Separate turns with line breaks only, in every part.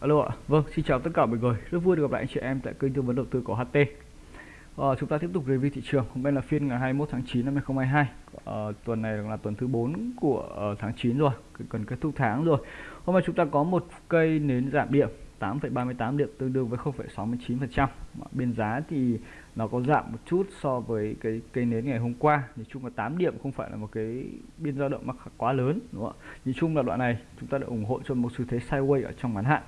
Alo ạ, vâng, xin chào tất cả mọi người, rất vui được gặp lại anh chị em tại kênh tư vấn đầu tư của HT. à, ờ, chúng ta tiếp tục review thị trường, hôm nay là phiên ngày 21 tháng 9 năm 2022. à, ờ, tuần này là tuần thứ 4 của uh, tháng 9 rồi, cần kết thúc tháng rồi. Hôm nay chúng ta có một cây nến giảm điểm 8,38 điểm tương đương với 0,69%. Bên giá thì nó có giảm một chút so với cái cây nến ngày hôm qua. Nhìn chung là 8 điểm không phải là một cái biên dao động mà quá lớn đúng không ạ? Nhìn chung là đoạn này chúng ta đã ủng hộ cho một xu thế sideways ở trong ngắn hạn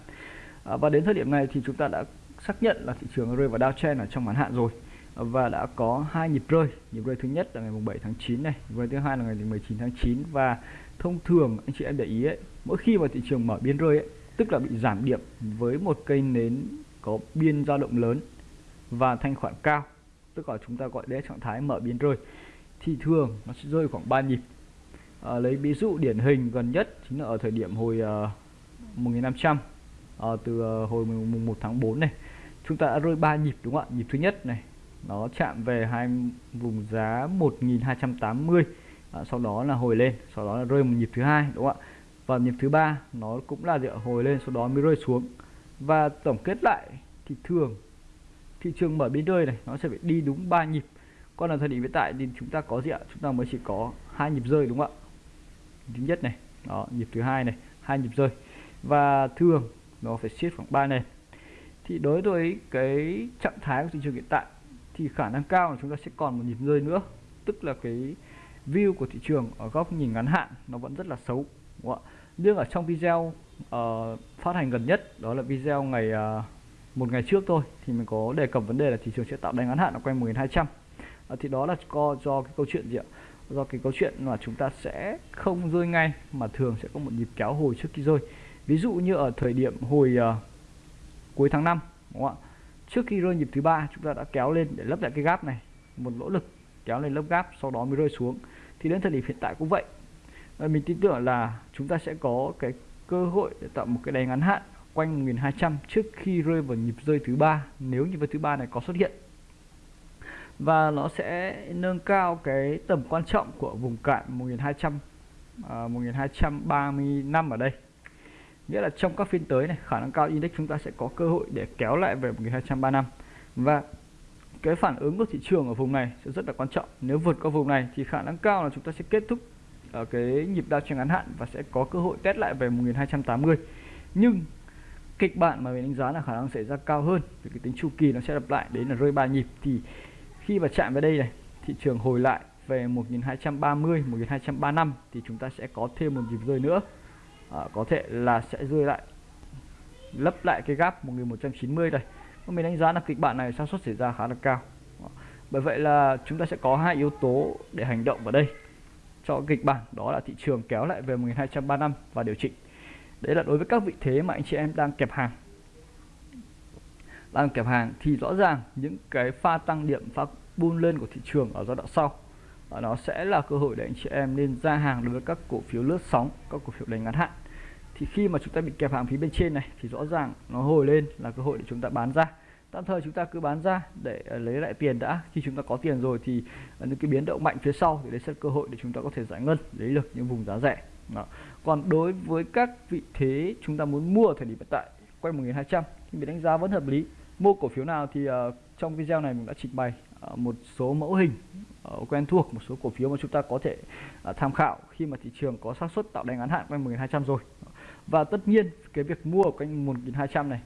à, và đến thời điểm này thì chúng ta đã xác nhận là thị trường rơi vào downtrend ở trong ngắn hạn rồi và đã có hai nhịp rơi nhịp rơi thứ nhất là ngày 7 tháng 9 này nhịp rơi thứ hai là ngày 19 tháng 9 và thông thường anh chị em để ý ấy mỗi khi mà thị trường mở biên rơi ấy tức là bị giảm điểm với một cây nến có biên dao động lớn và thanh khoản cao tức là chúng ta gọi đấy trạng thái mở biên rơi. Thì thường nó sẽ rơi khoảng 3 nhịp. À, lấy ví dụ điển hình gần nhất chính là ở thời điểm hồi à, uh, 1500 à, từ uh, hồi mùng 1 tháng 4 này chúng ta đã rơi 3 nhịp đúng không ạ? Nhịp thứ nhất này nó chạm về hai vùng giá 1280 à, sau đó là hồi lên sau đó là rơi một nhịp thứ hai đúng không ạ? Và nhịp thứ ba, nó cũng là dựa hồi lên, sau đó mới rơi xuống. Và tổng kết lại thì thường, thị trường mở biên rơi này, nó sẽ phải đi đúng 3 nhịp. Còn là thời điểm hiện tại thì chúng ta có gì ạ? Chúng ta mới chỉ có hai nhịp rơi, đúng không ạ? Thứ nhất này, đó, nhịp thứ hai này, hai nhịp rơi. Và thường, nó phải siết khoảng 3 nền. Thì đối với cái trạng thái của thị trường hiện tại, thì khả năng cao là chúng ta sẽ còn một nhịp rơi nữa. Tức là cái view của thị trường ở góc nhìn ngắn hạn, nó vẫn rất là xấu đúng không ạ? Nhưng ở trong video uh, phát hành gần nhất đó là video ngày uh, một ngày trước thôi thì mình có đề cập vấn đề là thị trường sẽ tạo đáy ngắn hạn ở quanh 1200 uh, ờ, thì đó là do, do cái câu chuyện gì ạ? Do cái câu chuyện mà chúng ta sẽ không rơi ngay mà thường sẽ có một nhịp kéo hồi trước khi rơi. Ví dụ như ở thời điểm hồi uh, cuối tháng 5 đúng không ạ? Trước khi rơi nhịp thứ ba chúng ta đã kéo lên để lấp lại cái gap này một nỗ lực kéo lên lớp gap sau đó mới rơi xuống. Thì đến thời điểm hiện tại cũng vậy. Ờ, mình tin tưởng là chúng ta sẽ có cái cơ hội để tạo một cái đáy ngắn hạn quanh 1200 trước khi rơi vào nhịp rơi thứ ba nếu nhịp rơi thứ ba này có xuất hiện. Và nó sẽ nâng cao cái tầm quan trọng của vùng cạn 1200 à, 1235 ở đây. Nghĩa là trong các phiên tới này khả năng cao index chúng ta sẽ có cơ hội để kéo lại về 1235 và cái phản ứng của thị trường ở vùng này sẽ rất là quan trọng. Nếu vượt qua vùng này thì khả năng cao là chúng ta sẽ kết thúc ở cái nhịp đa trên ngắn hạn và sẽ có cơ hội test lại về 1280 nhưng kịch bản mà mình đánh giá là khả năng xảy ra cao hơn vì cái tính chu kỳ nó sẽ lặp lại đấy là rơi ba nhịp. Thì khi mà chạm vào đây này thị trường hồi lại về 1230 1235 thì chúng ta sẽ có thêm một nhịp rơi nữa. À, có thể là sẽ rơi lại lấp lại cái gap 1190 đây. Mình đánh giá là kịch bản này xác suất xảy ra khá là cao. Ờ, bởi vậy là chúng ta sẽ có hai yếu tố để hành động vào đây cho kịch bản, đó là thị trường kéo lại về 1235 và điều chỉnh. Đấy là đối với các vị thế mà anh chị em đang kẹp hàng. Đang kẹp hàng thì rõ ràng những cái pha tăng điểm, pha bull lên của thị trường ở giai đoạn sau nó sẽ là cơ hội để anh chị em nên ra hàng đối với các cổ phiếu lướt sóng, các cổ phiếu đánh ngắn hạn. Thì khi mà chúng ta bị kẹp hàng phía bên trên này, thì rõ ràng nó hồi lên là cơ hội để chúng ta bán ra tạm thời chúng ta cứ bán ra để à, lấy lại tiền đã. Khi chúng ta có tiền rồi thì à, những cái biến động mạnh phía sau thì đấy sẽ cơ hội để chúng ta có thể giải ngân lấy được những vùng giá rẻ. Đó. còn đối với các vị thế chúng ta muốn mua thời điểm hiện tại quay 1200 thì mình đánh giá vẫn hợp lý. Mua cổ phiếu nào thì uh, trong video này mình đã trình bày uh, một số mẫu hình uh, quen thuộc một số cổ phiếu mà chúng ta có thể uh, tham khảo khi mà thị trường có xác suất tạo đánh ngắn hạn quanh 1200 rồi. Và tất nhiên cái việc mua ở quanh 1200 này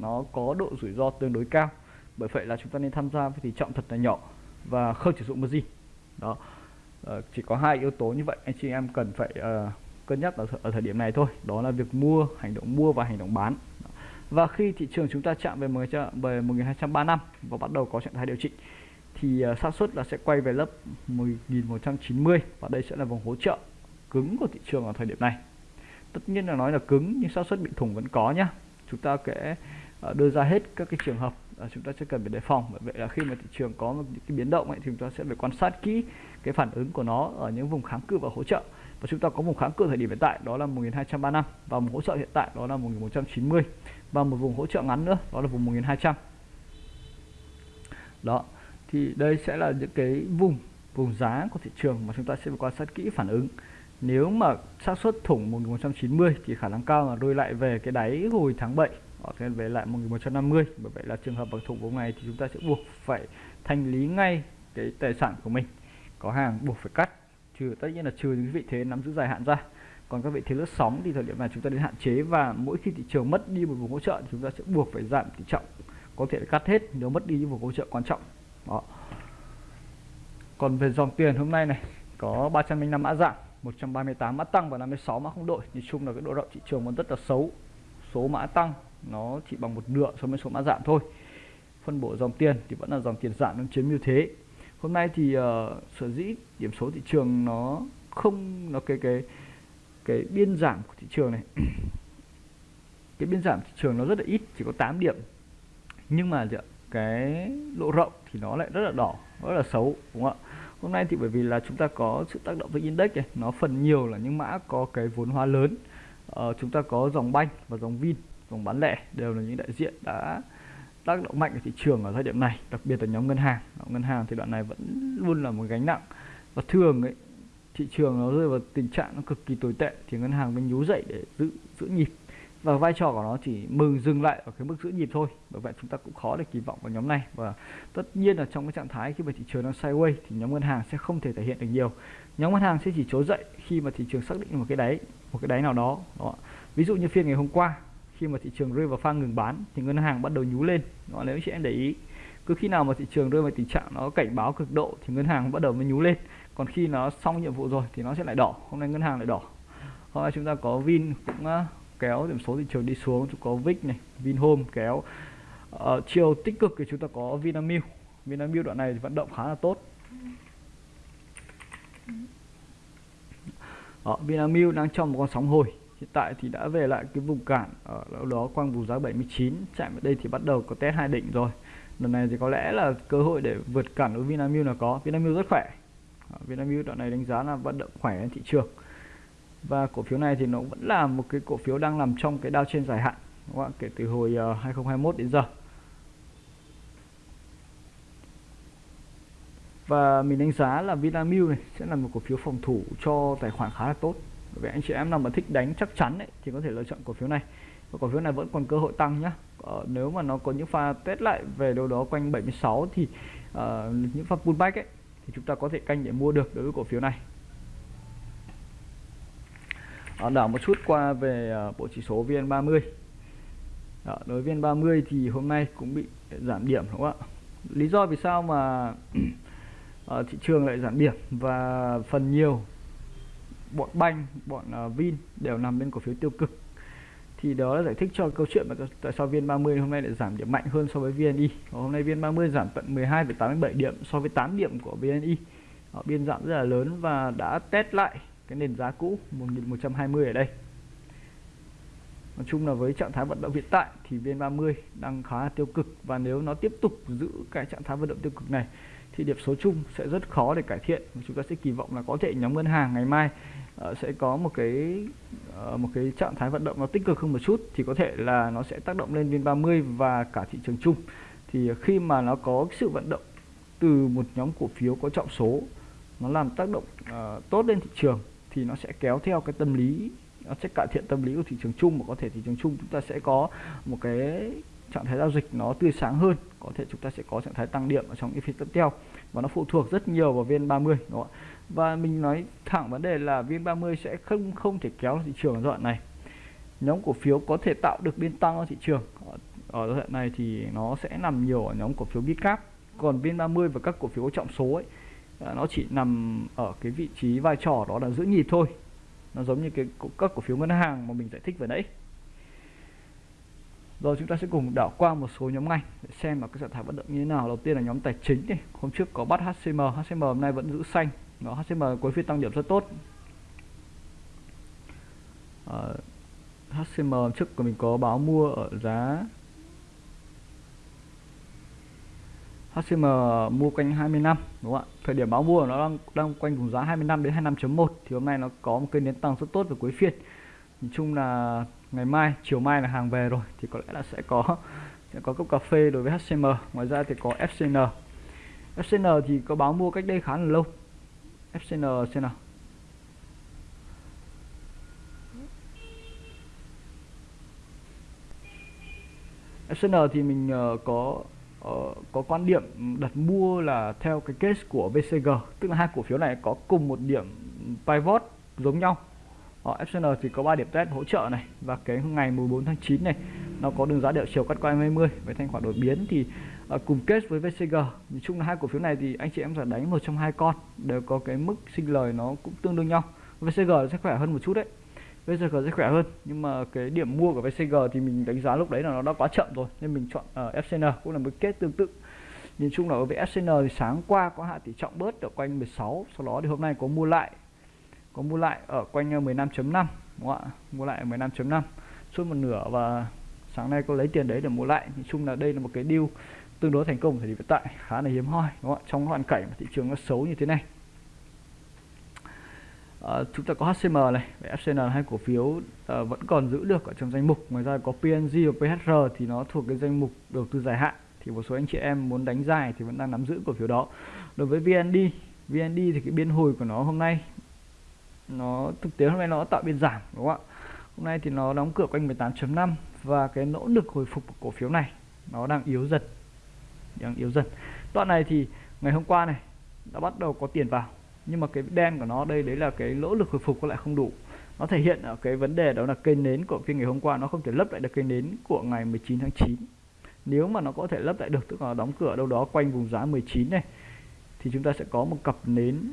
nó có độ rủi ro tương đối cao. Bởi vậy là chúng ta nên tham gia với tỷ trọng thật là nhỏ và không sử dụng margin đó. Uh, chỉ có hai yếu tố như vậy anh chị em cần phải uh, cân nhắc ở, ở thời điểm này thôi. Đó là việc mua hành động mua và hành động bán. Và khi thị trường chúng ta chạm về 10 về 1235 và bắt đầu có trạng thái điều chỉnh thì uh, xác suất là sẽ quay về lớp 1190 và đây sẽ là vùng hỗ trợ cứng của thị trường ở thời điểm này. Tất nhiên là nói là cứng nhưng xác suất bị thủng vẫn có nhá. Chúng ta sẽ Ờ, đưa ra hết các cái trường hợp ờ, chúng ta sẽ cần phải đề phòng. Bởi vậy là khi mà thị trường có một cái biến động ấy, thì chúng ta sẽ phải quan sát kỹ cái phản ứng của nó ở những vùng kháng cự và hỗ trợ. Và chúng ta có vùng kháng cự thời điểm hiện tại đó là 1235 và một hỗ trợ hiện tại đó là 1190 và một vùng hỗ trợ ngắn nữa đó là vùng 1200 đó thì đây sẽ là những cái vùng vùng giá của thị trường mà chúng ta sẽ phải quan sát kỹ phản ứng nếu mà xác suất thủng 1190 thì khả năng cao là đôi lại về cái đáy hồi tháng 7 ở trên về lại 1150 bởi vậy là trường hợp bằng thủng vùng này thì chúng ta sẽ buộc phải thanh lý ngay cái tài sản của mình. Có hàng buộc phải cắt, trừ, tất nhiên là trừ những vị thế nắm giữ dài hạn ra. Còn các vị thế lướt sóng thì thời điểm này chúng ta nên hạn chế và mỗi khi thị trường mất đi một vùng hỗ trợ thì chúng ta sẽ buộc phải giảm tỷ trọng. Có thể cắt hết nếu mất đi những vùng hỗ trợ quan trọng. Đó. Còn về dòng tiền hôm nay này, có 305 mã giảm 138 mã tăng và 56 mã không đổi nhìn chung là cái độ rộng thị trường vẫn rất là xấu. Số mã tăng nó chỉ bằng một nửa so với số mã giảm thôi. Phân bổ dòng tiền thì vẫn là dòng tiền giảm nó chiếm ưu thế. Hôm nay thì uh, sở dĩ điểm số thị trường nó không nó cái cái cái biên giảm của thị trường này cái biên giảm thị trường nó rất là ít chỉ có 8 điểm. Nhưng mà cái độ rộng thì nó lại rất là đỏ rất là xấu đúng không ạ? Hôm nay thì bởi vì là chúng ta có sự tác động với index này nó phần nhiều là những mã có cái vốn hóa lớn. Ờ, chúng ta có dòng banh và dòng vin dòng bán lẻ đều là những đại diện đã tác động mạnh ở thị trường ở thời điểm này đặc biệt là nhóm ngân hàng. Ngân hàng thì đoạn này vẫn luôn là một gánh nặng. Và thường ấy thị trường nó rơi vào tình trạng nó cực kỳ tồi tệ thì ngân hàng mới nhú dậy để giữ giữ nhịp và vai trò của nó chỉ mừng dừng lại ở cái mức giữ nhịp thôi. Bởi vậy chúng ta cũng khó để kỳ vọng vào nhóm này. Và tất nhiên là trong cái trạng thái khi mà thị trường nó sideways thì nhóm ngân hàng sẽ không thể thể hiện được nhiều. Nhóm ngân hàng sẽ chỉ trỗi dậy khi mà thị trường xác định một cái đáy một cái đáy nào đó, đó. ví dụ như phiên ngày hôm qua khi mà thị trường rơi vào pha ngừng bán thì ngân hàng bắt đầu nhú lên đó, nếu chị em để ý cứ khi nào mà thị trường rơi vào tình trạng nó cảnh báo cực độ thì ngân hàng bắt đầu mới nhú lên. Còn khi nó xong nhiệm vụ rồi thì nó sẽ lại đỏ. Hôm nay ngân hàng lại đỏ. Hôm nay chúng ta có Vin cũng kéo điểm số thị trường đi xuống chúng có Vic này Vinhome kéo. Uh, chiều tích cực thì chúng ta có Vinamilk. Vinamilk đoạn này vận động khá là tốt. Đó, Vinamilk đang trong một con sóng hồi. Hiện tại thì đã về lại cái vùng cản ở ờ, đâu đó quanh vùng giá 79 chạm ở đây thì bắt đầu có test hai đỉnh rồi. Lần này thì có lẽ là cơ hội để vượt cản của Vinamilk là có. Vinamilk rất khỏe. Vinamilk đoạn này đánh giá là vận động khỏe trên thị trường và cổ phiếu này thì nó vẫn là một cái cổ phiếu đang nằm trong cái đao trên dài hạn đúng không kể từ hồi ờ, uh, 2021 đến giờ. Và mình đánh giá là Vinamilk này sẽ là một cổ phiếu phòng thủ cho tài khoản khá là tốt. Bởi vì anh chị em nào mà thích đánh chắc chắn ấy, thì có thể lựa chọn cổ phiếu này. Và cổ phiếu này vẫn còn cơ hội tăng nhá. Ờ, nếu mà nó có những pha test lại về đâu đó quanh 76 thì uh, những pha pullback ấy thì chúng ta có thể canh để mua được đối với cổ phiếu này. Đó, đảo một chút qua về ờ, bộ chỉ số VN30. Đó, đối với VN30 thì hôm nay cũng bị giảm điểm đúng không ạ? Lý do vì sao mà ờ, thị trường lại giảm điểm và phần nhiều bọn banh bọn vin đều nằm bên cổ phiếu tiêu cực. Thì đó là giải thích cho câu chuyện mà tại sao VN30 hôm nay lại giảm điểm mạnh hơn so với VNI. Hôm nay VN30 giảm tận 12,87 điểm so với 8 điểm của VNI. Họ biên giảm rất là lớn và đã test lại cái nền giá cũ 1120 ở đây. Nói chung là với trạng thái vận động hiện tại thì VN30 đang khá là tiêu cực. Và nếu nó tiếp tục giữ cái trạng thái vận động tiêu cực này thì điểm số chung sẽ rất khó để cải thiện. Chúng ta sẽ kỳ vọng là có thể nhóm ngân hàng ngày mai uh, sẽ có một cái uh, một cái trạng thái vận động nó tích cực hơn một chút thì có thể là nó sẽ tác động lên viên 30 và cả thị trường chung. Thì khi mà nó có sự vận động từ một nhóm cổ phiếu có trọng số nó làm tác động uh, tốt lên thị trường thì nó sẽ kéo theo cái tâm lý nó sẽ cải thiện tâm lý của thị trường chung và có thể thị trường chung chúng ta sẽ có một cái trạng thái giao dịch nó tươi sáng hơn có thể chúng ta sẽ có trạng thái tăng điểm ở trong những phiên tiếp theo và nó phụ thuộc rất nhiều vào VN30 đúng không và mình nói thẳng vấn đề là VN30 sẽ không không thể kéo thị trường ở đoạn này. Nhóm cổ phiếu có thể tạo được biên tăng ở thị trường. Ở, ở đoạn này thì nó sẽ nằm nhiều ở nhóm cổ phiếu Bitcap còn VN30 và các cổ phiếu trọng số ấy Ờ, nó chỉ nằm ở cái vị trí vai trò đó là giữ nhịp thôi nó giống như cái các cổ phiếu ngân hàng mà mình giải thích vừa nãy rồi chúng ta sẽ cùng đảo qua một số nhóm ngành để xem là cái trạng thái vận động như thế nào. Đầu tiên là nhóm tài chính này. Hôm trước có bắt HCM, HCM hôm nay vẫn giữ xanh. Nó HCM cuối phiên tăng điểm rất tốt. Ờ, à, HCM trước của mình có báo mua ở giá HCM mua quanh 20 năm, đúng không ạ? Thời điểm báo mua nó đang đang quanh vùng giá 25 đến 25.1 thì hôm nay nó có một cây nến tăng rất tốt vào cuối phiên. Nhìn chung là ngày mai, chiều mai là hàng về rồi, thì có lẽ là sẽ có sẽ có cốc cà phê đối với HCM ngoài ra thì có FCN FCN thì có báo mua cách đây khá là lâu FCN xem nào FCN thì mình ờ, có uh, có quan điểm đặt mua là theo cái case của VCG tức là hai cổ phiếu này có cùng một điểm pivot giống nhau. Ờ, Họ FCN thì có 3 điểm test hỗ trợ này và cái ngày 14 tháng 9 này nó có đường giá đảo chiều cắt qua 20 với thanh khoản đột biến thì uh, cùng kết với VCG nhìn chung là hai cổ phiếu này thì anh chị em sẽ đánh một trong hai con đều có cái mức sinh lời nó cũng tương đương nhau. VCG sẽ khỏe hơn một chút đấy. VCG sẽ khỏe hơn nhưng mà cái điểm mua của VCG thì mình đánh giá lúc đấy là nó đã quá chậm rồi nên mình chọn ờ, uh, FCN cũng là một kết tương tự. Nhìn chung là với FCN thì sáng qua có hạ tỷ trọng bớt ở quanh 16 sau đó thì hôm nay có mua lại có mua lại ở quanh ờ, 15.5 đúng không ạ? Mua lại ở 15.5 suốt một nửa và sáng nay có lấy tiền đấy để mua lại. Nhìn chung là đây là một cái deal tương đối thành công thì hiện tại khá là hiếm hoi đúng không ạ? Trong hoàn cảnh mà thị trường nó xấu như thế này. Ờ, chúng ta có HCM này. FCN hai cổ phiếu uh, vẫn còn giữ được ở trong danh mục. Ngoài ra có PNG và PHR thì nó thuộc cái danh mục đầu tư dài hạn. Thì một số anh chị em muốn đánh dài thì vẫn đang nắm giữ cổ phiếu đó. Đối với VND VND thì cái biên hồi của nó hôm nay nó thực tế hôm nay nó tạo biên giảm đúng không ạ? Hôm nay thì nó đóng cửa quanh 18.5 và cái nỗ lực hồi phục của cổ phiếu này nó đang yếu dần. Đang yếu dần. Đoạn này thì ngày hôm qua này đã bắt đầu có tiền vào nhưng mà cái đen của nó đây đấy là cái lỗ lực hồi phục có lại không đủ. Nó thể hiện ở cái vấn đề đó là cây nến của phiên ngày hôm qua nó không thể lấp lại được cây nến của ngày 19 tháng 9 nếu mà nó có thể lấp lại được tức là đóng cửa đâu đó quanh vùng giá 19 này thì chúng ta sẽ có một cặp nến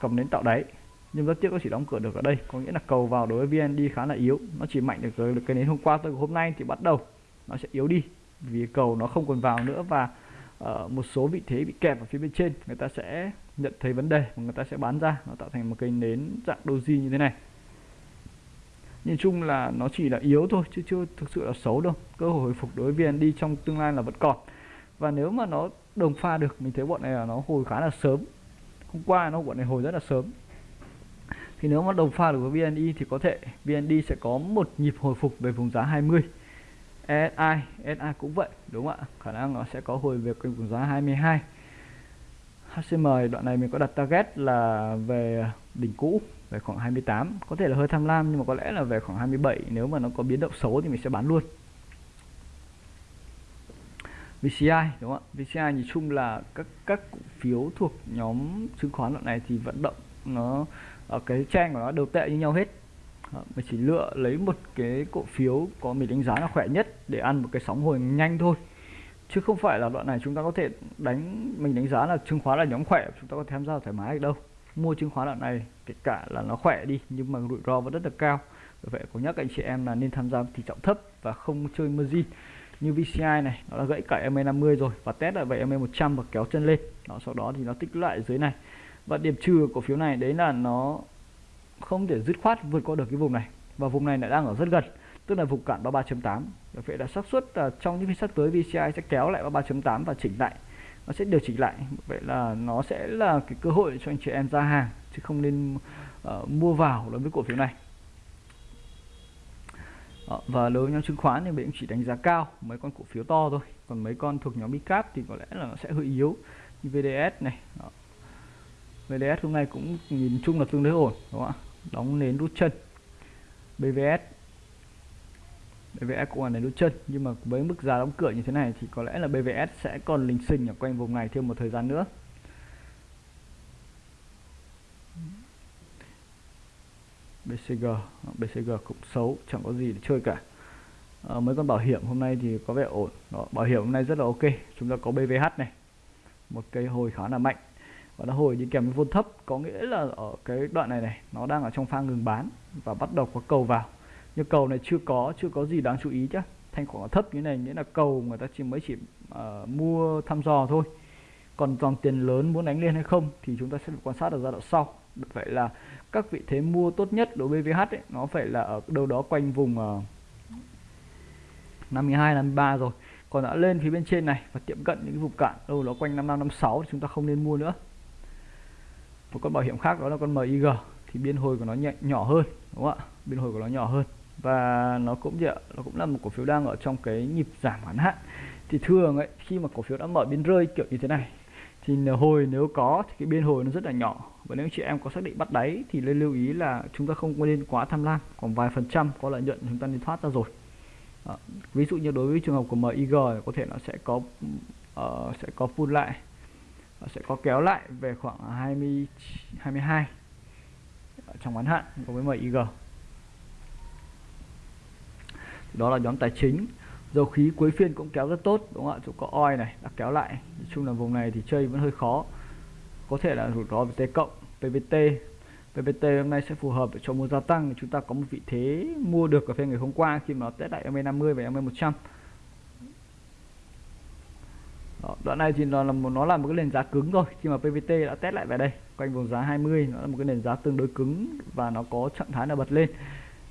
cặp nến tạo đáy. Nhưng rất tiếc nó chỉ đóng cửa được ở đây có nghĩa là cầu vào đối với VND khá là yếu. Nó chỉ mạnh được, được cái nến hôm qua tới hôm nay thì bắt đầu nó sẽ yếu đi vì cầu nó không còn vào nữa và uh, một số vị thế bị kẹp ở phía bên trên. Người ta sẽ nhận thấy vấn đề và người ta sẽ bán ra nó tạo thành một cây nến dạng doji như thế này. Nhìn chung là nó chỉ là yếu thôi, chứ chưa thực sự là xấu đâu. Cơ hội hồi phục đối với VND trong tương lai là vẫn còn. Và nếu mà nó đồng pha được, mình thấy bọn này là nó hồi khá là sớm. Hôm qua nó bọn này hồi rất là sớm. Thì nếu mà đồng pha được với VND thì có thể VND sẽ có một nhịp hồi phục về vùng giá 20 SI SI cũng vậy, đúng không ạ? Khả năng nó sẽ có hồi về quanh vùng giá 22 HCM đoạn này mình có đặt target là về đỉnh cũ, về khoảng 28 có thể là hơi tham lam nhưng mà có lẽ là về khoảng 27 nếu mà nó có biến động xấu thì mình sẽ bán luôn. VCI đúng không ạ? VCI nhìn chung là các các cổ phiếu thuộc nhóm chứng khoán đoạn này thì vận động nó ở cái trang của nó đều tệ như nhau hết. Ờ, mình chỉ lựa lấy một cái cổ phiếu có mình đánh giá là khỏe nhất để ăn một cái sóng hồi nhanh thôi chứ không phải là đoạn này chúng ta có thể đánh, mình đánh giá là chứng khoán là nhóm khỏe, chúng ta có thể tham gia thoải mái được đâu. Mua chứng khoán đoạn này, kể cả là nó khỏe đi, nhưng mà rủi ro vẫn rất là cao. Vì vậy có nhắc anh chị em là nên tham gia tỷ trọng thấp và không chơi margin. Như VCI này, nó đã gãy cả MA50 rồi và test lại vậy MA100 và kéo chân lên. Đó, sau đó thì nó tích lại dưới này. Và điểm trừ cổ phiếu này đấy là nó không thể dứt khoát vượt qua được cái vùng này. Và vùng này lại đang ở rất gần tức là vùng cản 33.8 vậy là xác suất là trong những phiên sắp tới VCI sẽ kéo lại 33.8 và chỉnh lại. Nó sẽ điều chỉnh lại. Vậy là nó sẽ là cái cơ hội cho anh chị em ra hàng chứ không nên uh, mua vào đối với cổ phiếu này. Đó, và đối với nhóm chứng khoán thì mình chỉ đánh giá cao mấy con cổ phiếu to thôi. Còn mấy con thuộc nhóm mid thì có lẽ là nó sẽ hơi yếu. Như VDS này Đó. VDS hôm nay cũng nhìn chung là tương đối ổn đúng không ạ? Đóng nến rút chân. BVS BVS cũng là nến đốt chân. Nhưng mà với mức giá đóng cửa như thế này thì có lẽ là BVS sẽ còn lình xình ở quanh vùng này thêm một thời gian nữa. BCG BCG cũng xấu chẳng có gì để chơi cả. À, mấy con bảo hiểm hôm nay thì có vẻ ổn. Đó, bảo hiểm hôm nay rất là ok. Chúng ta có BVH này. Một cây hồi khá là mạnh. Và nó hồi đi kèm với vôn thấp. Có nghĩa là ở cái đoạn này này nó đang ở trong pha ngừng bán và bắt đầu có cầu vào nhưng cầu này chưa có chưa có gì đáng chú ý chứ thanh khoản thấp như này nghĩa là cầu người ta chỉ mới chỉ uh, mua thăm dò thôi. Còn dòng tiền lớn muốn đánh lên hay không thì chúng ta sẽ quan sát ở giai đoạn sau. Vậy là các vị thế mua tốt nhất đối với VH ấy, nó phải là ở đâu đó quanh vùng uh, 52 53 rồi. Còn đã lên phía bên trên này và tiệm cận những vùng cản đâu đó quanh 55 56 thì chúng ta không nên mua nữa. Một con bảo hiểm khác đó là con MIG thì biên hồi của nó nhẹ, nhỏ hơn đúng không ạ? Biên hồi của nó nhỏ hơn và nó cũng vậy nó cũng là một cổ phiếu đang ở trong cái nhịp giảm ngắn hạn. Thì thường ấy khi mà cổ phiếu đã mở biên rơi kiểu như thế này thì hồi nếu có thì cái biên hồi nó rất là nhỏ. Và nếu chị em có xác định bắt đáy thì nên lưu ý là chúng ta không nên quá tham lam còn vài phần trăm có lợi nhuận chúng ta nên thoát ra rồi. À, ví dụ như đối với trường hợp của MIG có thể nó sẽ có uh, sẽ có pull lại nó sẽ có kéo lại về khoảng 20 22 ờ, trong ngắn hạn đối với MIG đó là nhóm tài chính. Dầu khí cuối phiên cũng kéo rất tốt đúng không ạ? Chỗ có oi này đã kéo lại. Nói chung là vùng này thì chơi vẫn hơi khó. Có thể là rủi ro về T cộng PVT PVT hôm nay sẽ phù hợp để cho mua gia tăng. Chúng ta có một vị thế mua được ở phiên ngày hôm qua khi mà nó test lại MA50 và MA100 đó, đoạn này thì nó là một nó là một cái nền giá cứng rồi khi mà PVT đã test lại về đây quanh vùng giá 20 nó là một cái nền giá tương đối cứng và nó có trạng thái là bật lên.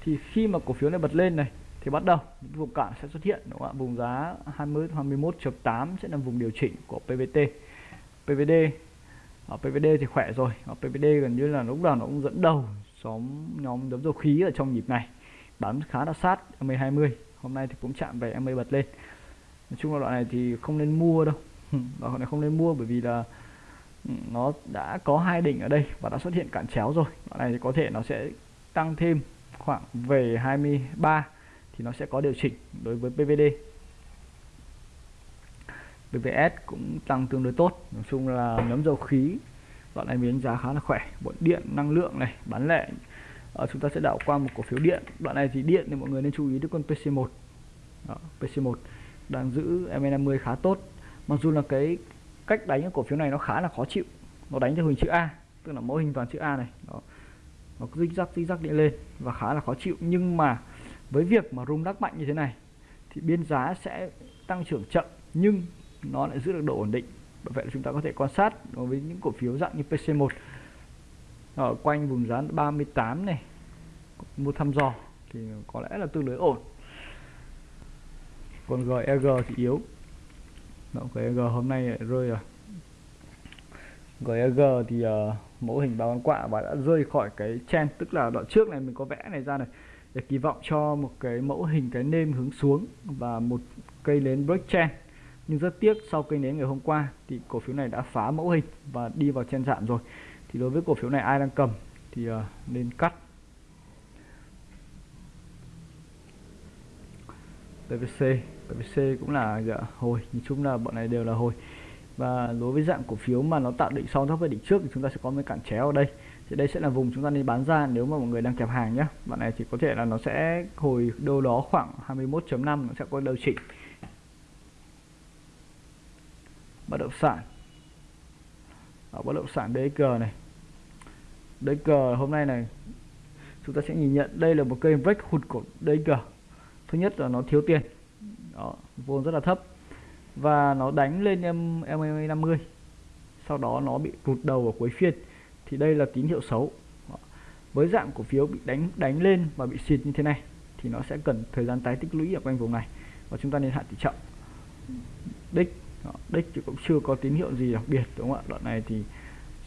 Thì khi mà cổ phiếu này bật lên này thì bắt đầu, những vùng cản sẽ xuất hiện, đúng không ạ? Vùng giá 20 21.8 sẽ là vùng điều chỉnh của PVT PVD ở PVD thì khỏe rồi, ở PVD gần như là lúc nào nó cũng dẫn đầu nhóm nhóm đấm dầu khí ở trong nhịp này. Bám khá là sát M20 hôm nay thì cũng chạm về MA bật lên. Nói chung là đoạn này thì không nên mua đâu. Đoạn này không nên mua bởi vì là ừ, nó đã có hai đỉnh ở đây và đã xuất hiện cản chéo rồi. Đoạn này thì có thể nó sẽ tăng thêm khoảng về 23 thì nó sẽ có điều chỉnh đối với PVD PVS cũng tăng tương đối tốt. Nói chung là nhóm dầu khí đoạn này miếng giá khá là khỏe. Bọn điện năng lượng này bán lẻ ờ, chúng ta sẽ đảo qua một cổ phiếu điện. Đoạn này thì điện thì mọi người nên chú ý đến con PC1 Đó, PC1 đang giữ MN50 khá tốt. Mặc dù là cái cách đánh cái cổ phiếu này nó khá là khó chịu. Nó đánh theo hình chữ A tức là mẫu hình toàn chữ A này. Đó. nó rích rắc rích rắc đi lên và khá là khó chịu. Nhưng mà với việc mà rung lắc mạnh như thế này thì biên giá sẽ tăng trưởng chậm nhưng nó lại giữ được độ ổn định. Bởi vậy là chúng ta có thể quan sát đối với những cổ phiếu dạng như PC1 ở quanh vùng giá 38 này mua thăm dò thì có lẽ là tương đối ổn. Còn GEG thì yếu. Đó, GEG hôm nay lại rơi rồi. GEG thì uh, mẫu hình ba con quạ và đã rơi khỏi cái chen tức là đoạn trước này mình có vẽ này ra này để kỳ vọng cho một cái mẫu hình cái nêm hướng xuống và một cây nến break trend nhưng rất tiếc sau cây nến ngày hôm qua thì cổ phiếu này đã phá mẫu hình và đi vào chen giảm rồi. Thì đối với cổ phiếu này ai đang cầm thì uh, nên cắt. PVC PVC cũng là dạ, hồi. Nhìn chung là bọn này đều là hồi. Và đối với dạng cổ phiếu mà nó tạo đỉnh sau thấp với đỉnh trước thì chúng ta sẽ có mấy cản chéo ở đây thì đây sẽ là vùng chúng ta nên bán ra nếu mà mọi người đang kẹp hàng nhé bạn này thì có thể là nó sẽ hồi đâu đó khoảng 21.5 nó sẽ có điều chỉnh. Bất động sản. Ở bất động sản DG này. DG hôm nay này chúng ta sẽ nhìn nhận đây là một cây break hụt của DG thứ nhất là nó thiếu tiền. Đó, vốn rất là thấp. Và nó đánh lên em em 50 sau đó nó bị tụt đầu ở cuối phiên thì đây là tín hiệu xấu. Với dạng cổ phiếu bị đánh đánh lên và bị xịt như thế này, thì nó sẽ cần thời gian tái tích lũy ở quanh vùng này. Và chúng ta nên hạn tỷ trọng. Đích đích thì cũng chưa có tín hiệu gì đặc biệt, đúng không ạ? Đoạn này thì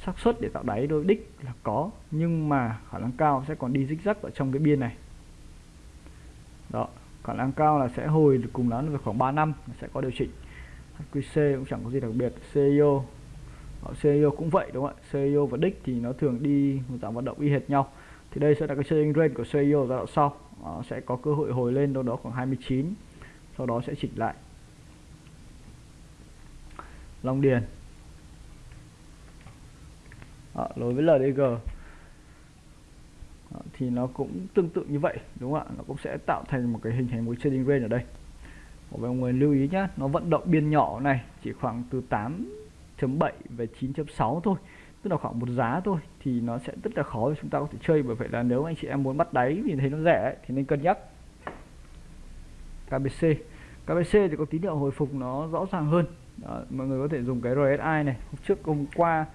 xác suất để tạo đáy đôi đích là có, nhưng mà khả năng cao sẽ còn đi dích rắc ở trong cái biên này. Đó, khả năng cao là sẽ hồi được cùng lắm về khoảng 3 năm sẽ có điều chỉnh. HQC cũng chẳng có gì đặc biệt. CEO CEO cũng vậy đúng không ạ? CEO và đích thì nó thường đi một dạng vận động y hệt nhau. Thì đây sẽ là cái trading range của CEO giai đoạn sau. Nó sẽ có cơ hội hồi lên đâu đó khoảng 29 sau đó sẽ chỉnh lại. Long Điền. À, đối với LDG à, ờ, thì nó cũng tương tự như vậy đúng không ạ? Nó cũng sẽ tạo thành một cái hình thành một trading range ở đây. Mọi người lưu ý nhé nó vận động biên nhỏ này chỉ khoảng từ 8. 8.7 về 9.6 thôi. Tức là khoảng một giá thôi thì nó sẽ rất là khó để chúng ta có thể chơi. Bởi vậy là nếu anh chị em muốn bắt đáy vì thấy nó rẻ ấy, thì nên cân nhắc. KBC KBC thì có tín hiệu hồi phục nó rõ ràng hơn. Đó, mọi người có thể dùng cái RSI này. Hôm trước hôm qua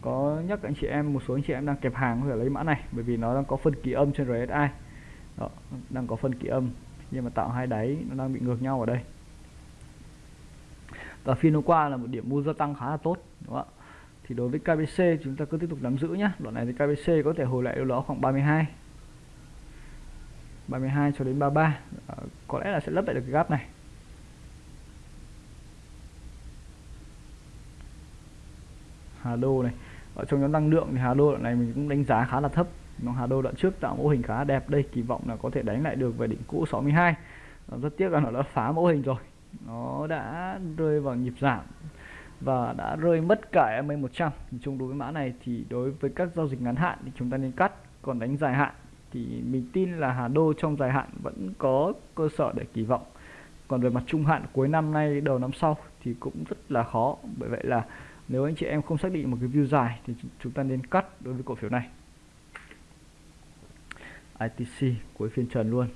có nhắc anh chị em một số anh chị em đang kẹp hàng có thể lấy mã này bởi vì nó đang có phân kỳ âm trên RSI đó, đang có phân kỳ âm nhưng mà tạo hai đáy nó đang bị ngược nhau ở đây và phiên hôm qua là một điểm mua gia tăng khá là tốt đúng không ạ? Thì đối với KBC chúng ta cứ tiếp tục nắm giữ nhé đoạn này thì KBC có thể hồi lại đâu đó khoảng 32 32 cho đến 33 à, có lẽ là sẽ lấp lại được cái gap này. Hà Đô này. Ở trong nhóm năng lượng thì Hà Đô đoạn này mình cũng đánh giá khá là thấp. Nó Hà Đô đoạn trước tạo mẫu hình khá đẹp đây kỳ vọng là có thể đánh lại được về đỉnh cũ 62 rất tiếc là nó đã phá mẫu hình rồi nó đã rơi vào nhịp giảm và đã rơi mất cả MA 100 chung đối với mã này thì đối với các giao dịch ngắn hạn thì chúng ta nên cắt, còn đánh dài hạn thì mình tin là Hà Đô trong dài hạn vẫn có cơ sở để kỳ vọng. Còn về mặt trung hạn cuối năm nay, đầu năm sau thì cũng rất là khó, bởi vậy là nếu anh chị em không xác định một cái view dài thì chúng ta nên cắt đối với cổ phiếu này. ITC cuối phiên trần luôn.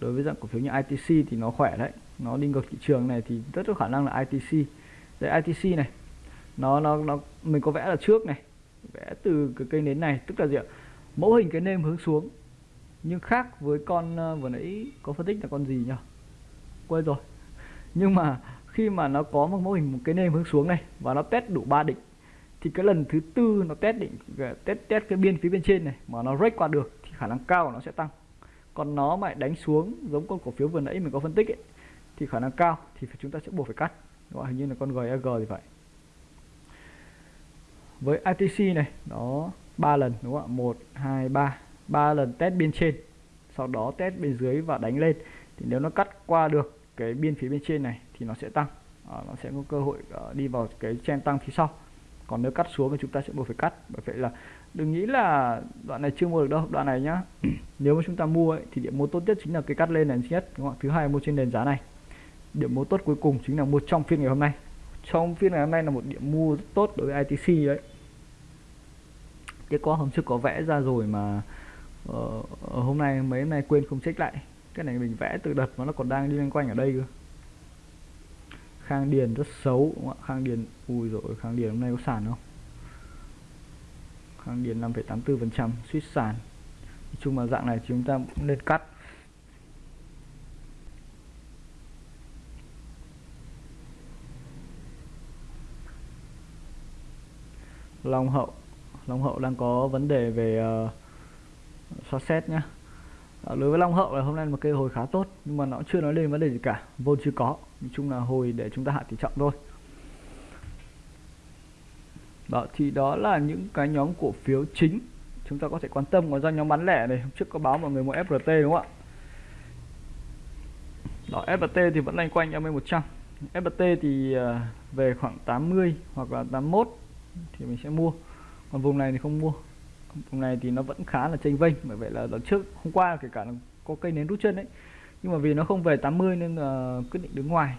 Đối với dạng cổ phiếu như ITC thì nó khỏe đấy nó đi ngược thị trường này thì rất có khả năng là ITC đây ITC này nó nó nó mình có vẽ là trước này vẽ từ cái cây nến này tức là gì ạ? Mẫu hình cái nêm hướng xuống nhưng khác với con uh, vừa nãy có phân tích là con gì nhỉ? Quên rồi. Nhưng mà khi mà nó có một mẫu hình một cái nêm hướng xuống này và nó test đủ ba định thì cái lần thứ tư nó test định test test cái biên phía bên trên này mà nó break qua được thì khả năng cao nó sẽ tăng. Còn nó mà đánh xuống giống con cổ phiếu vừa nãy mình có phân tích ấy, thì khả năng cao thì chúng ta sẽ buộc phải cắt. Đúng không? hình như là con GEG thì vậy. với ITC này nó ba lần đúng không ạ? Một hai ba. Ba lần test biên trên. Sau đó test bên dưới và đánh lên. Thì nếu nó cắt qua được cái biên phía bên trên này thì nó sẽ tăng. À, nó sẽ có cơ hội uh, đi vào cái chen tăng phía sau. Còn nếu cắt xuống thì chúng ta sẽ buộc phải cắt. Bởi vậy là đừng nghĩ là đoạn này chưa mua được đâu đoạn này nhá. Nếu mà chúng ta mua ấy, thì điểm mua tốt nhất chính là cái cắt lên này nhất đúng không? thứ hai mua trên nền giá này điểm mua tốt cuối cùng chính là mua trong phiên ngày hôm nay. Trong phiên ngày hôm nay là một điểm mua rất tốt đối với ITC đấy. Cái có hôm trước có vẽ ra rồi mà uh, hôm nay mấy hôm nay quên không check lại. Cái này mình vẽ từ đợt mà nó còn đang đi loanh quanh ở đây cơ. Khang Điền rất xấu đúng không ạ? Khang Điền ui rồi Khang Điền hôm nay có sàn không? Khang Điền 5,84% suýt sàn. Nói chung là dạng này chúng ta cũng nên cắt. Long Hậu. Long Hậu đang có vấn đề về ờ, uh, so xét nhá. Ờ, đối với Long Hậu là hôm nay một cây hồi khá tốt nhưng mà nó chưa nói lên vấn đề gì cả. Vốn chưa có nói chung là hồi để chúng ta hạ tỷ trọng thôi. Đó thì đó là những cái nhóm cổ phiếu chính. Chúng ta có thể quan tâm còn ra nhóm bán lẻ này hôm trước có báo mọi người mua FRT đúng không ạ? Đó FRT thì vẫn loanh quanh em 100 FRT thì ờ, về khoảng 80 hoặc là 81 thì mình sẽ mua. Còn vùng này thì không mua. Vùng này thì nó vẫn khá là chênh vênh bởi vậy là lần trước hôm qua kể cả là có cây nến rút chân đấy. Nhưng mà vì nó không về 80 nên là quyết định đứng ngoài.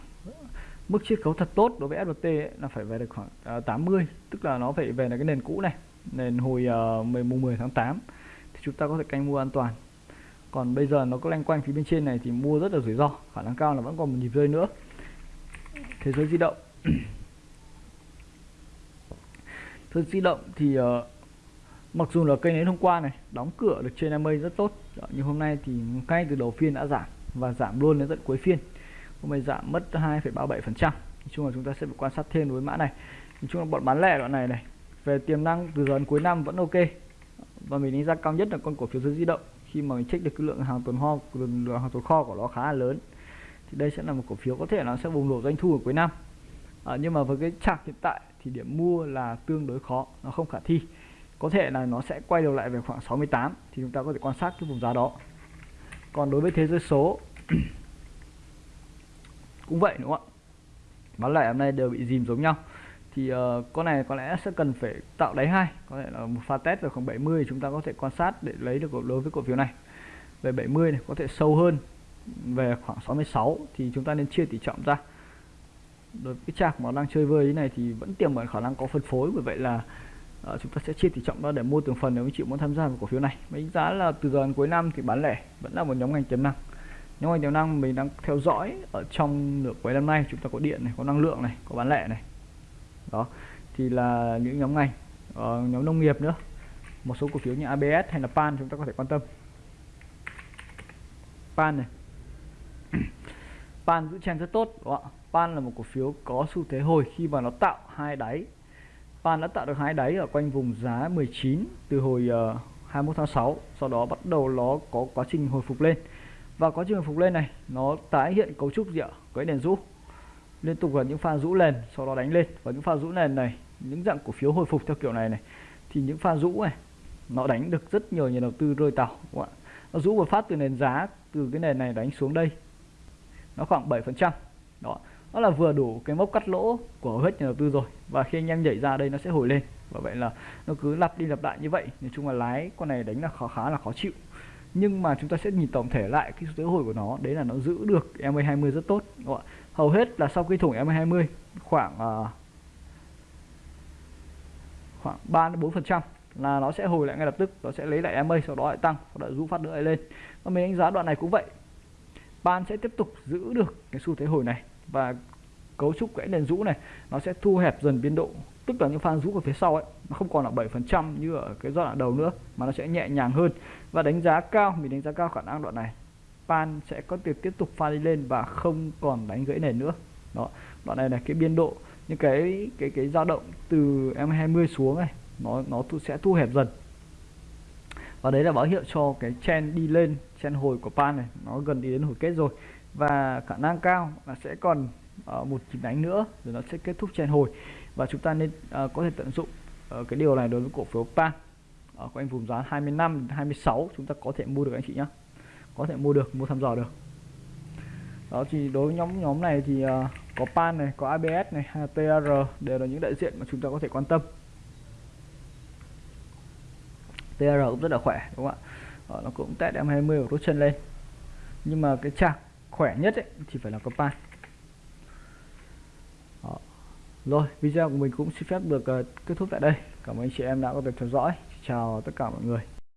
Mức chiết khấu thật tốt đối với SBT ấy, là phải về được khoảng à, uh, 80 tức là nó phải về là cái nền cũ này nền hồi uh, 10 10 tháng 8 thì chúng ta có thể canh mua an toàn. Còn bây giờ nó có lanh quanh phía bên trên này thì mua rất là rủi ro khả năng cao là vẫn còn một nhịp rơi nữa. Thế giới di động thế di động thì uh, mặc dù là cây nến hôm qua này đóng cửa được trên MA rất tốt ờ, nhưng hôm nay thì ngay từ đầu phiên đã giảm và giảm luôn đến tận cuối phiên. Hôm nay giảm mất 2,37 phần trăm. Chung là chúng ta sẽ phải quan sát thêm với mã này. Nói chung là bọn bán lẻ đoạn này này về tiềm năng từ giờ đến cuối năm vẫn ok. Và mình đánh giá cao nhất là con cổ phiếu dưới di động. Khi mà mình check được cái lượng hàng tồn kho lượng hàng tồn kho của nó khá là lớn thì đây sẽ là một cổ phiếu có thể nó sẽ bùng nổ doanh thu ở cuối năm. À, nhưng mà với cái chart hiện tại thì điểm mua là tương đối khó nó không khả thi. Có thể là nó sẽ quay đầu lại về khoảng 68 thì chúng ta có thể quan sát cái vùng giá đó. Còn đối với thế giới số cũng vậy đúng không ạ? Bán lẻ hôm nay đều bị dìm giống nhau. Thì uh, con này có lẽ sẽ cần phải tạo đáy hai có thể là một pha test về khoảng 70 chúng ta có thể quan sát để lấy được đối với cổ phiếu này. Về 70 này có thể sâu hơn về khoảng 66 thì chúng ta nên chia tỷ trọng ra đối với cái chạc mà đang chơi vơi này thì vẫn tiềm ẩn khả năng có phân phối. Bởi vậy là uh, chúng ta sẽ chia tỷ trọng ra để mua từng phần nếu anh chị muốn tham gia vào cổ phiếu này. Đánh giá là từ giờ đến cuối năm thì bán lẻ vẫn là một nhóm ngành tiềm năng. Nhóm ngành tiềm năng mình đang theo dõi ở trong nửa cuối năm nay. Chúng ta có điện này có năng lượng này có bán lẻ này. Đó thì là những nhóm ngành uh, nhóm nông nghiệp nữa. Một số cổ phiếu như ABS hay là PAN chúng ta có thể quan tâm. PAN này. PAN giữ chèn rất tốt đúng không ạ? PAN là một cổ phiếu có xu thế hồi khi mà nó tạo hai đáy. PAN đã tạo được hai đáy ở quanh vùng giá 19 từ hồi ờ, uh, 21 tháng 6 sau đó bắt đầu nó có quá trình hồi phục lên. Và quá trình hồi phục lên này nó tái hiện cấu trúc gì ạ? Cái nền rũ. Liên tục là những pha rũ nền sau đó đánh lên. Và những pha rũ nền này những dạng cổ phiếu hồi phục theo kiểu này này thì những pha rũ này nó đánh được rất nhiều nhà đầu tư rơi tàu đúng không ạ? Nó rũ một phát từ nền giá từ cái nền này đánh xuống đây. Nó khoảng 7% đó nó là vừa đủ cái mốc cắt lỗ của hầu hết nhà đầu tư rồi. Và khi anh em nhảy ra đây nó sẽ hồi lên. Và vậy là nó cứ lặp đi lặp lại như vậy. Nói chung là lái con này đánh là khó khá là khó chịu. Nhưng mà chúng ta sẽ nhìn tổng thể lại cái số hồi của nó. Đấy là nó giữ được MA20 rất tốt. Đúng không? hầu hết là sau khi thủng MA20 khoảng uh, khoảng 3 đến 4 phần trăm là nó sẽ hồi lại ngay lập tức. Nó sẽ lấy lại MA sau đó lại tăng. Sau đó rũ phát nữa lại lên. Và mình đánh giá đoạn này cũng vậy. Ban sẽ tiếp tục giữ được cái xu thế hồi này và cấu trúc cái nền rũ này, nó sẽ thu hẹp dần biên độ, tức là những pha rũ ở phía sau ấy, nó không còn là 7% như ở cái giai đoạn đầu nữa, mà nó sẽ nhẹ nhàng hơn. Và đánh giá cao, mình đánh giá cao khả năng đoạn này, pan sẽ có thể tiếp tục pha đi lên và không còn đánh gãy nền nữa. Đó, đoạn này là cái biên độ, những cái cái cái dao động từ M20 xuống này, nó nó sẽ thu hẹp dần. Và đấy là báo hiệu cho cái chen đi lên chen hồi của pan này, nó gần đi đến hồi kết rồi và khả năng cao là sẽ còn uh, một nhịp đánh nữa rồi nó sẽ kết thúc chèn hồi. Và chúng ta nên uh, có thể tận dụng uh, cái điều này đối với cổ phiếu pan. Ở quanh vùng giá 25 26 chúng ta có thể mua được anh chị nhé có thể mua được mua thăm dò được. Đó thì đối với nhóm nhóm này thì uh, có pan này có ABS này hay là TR đều là những đại diện mà chúng ta có thể quan tâm. TR cũng rất là khỏe đúng không ạ? Nó cũng test em 20 và rút chân lên. Nhưng mà cái chạc khỏe nhất ấy, thì phải là Copan. đó. rồi video của mình cũng xin phép được uh, kết thúc tại đây cảm ơn anh chị em đã có thể theo dõi chào tất cả mọi người